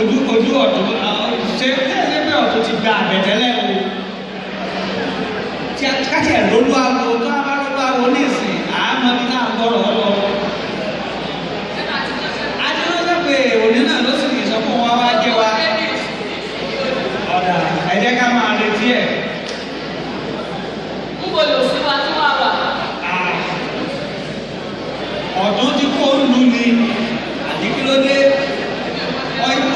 ojú ojú ọ̀tún ṣe ṣe pé ọ̀tún ti gba àbẹ̀tẹ́lẹ̀ o tí a káṣí ẹ̀ lólu awo tó a bá lólu awo ní ìsìn àmọ́ bí náà gbọ́rọ̀ ọ lọ. adúlọ́sẹ̀ pé òní náà ló sì ní sọ fún wa wá jẹ́ wa ọ̀dà ẹ jẹ́ ká máa retí ẹ̀. Níbo lò sí wa tí wàá wà? ọ̀dún tí kò ń lu ni àti kí ló dé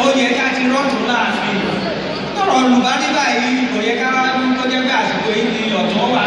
ó yẹ ká ti rọ́ọ̀tù láàfin olùbá ní báyìí kò yẹ ká wá kó jẹ́ pé àsìkò yìí ni ọ̀tún wà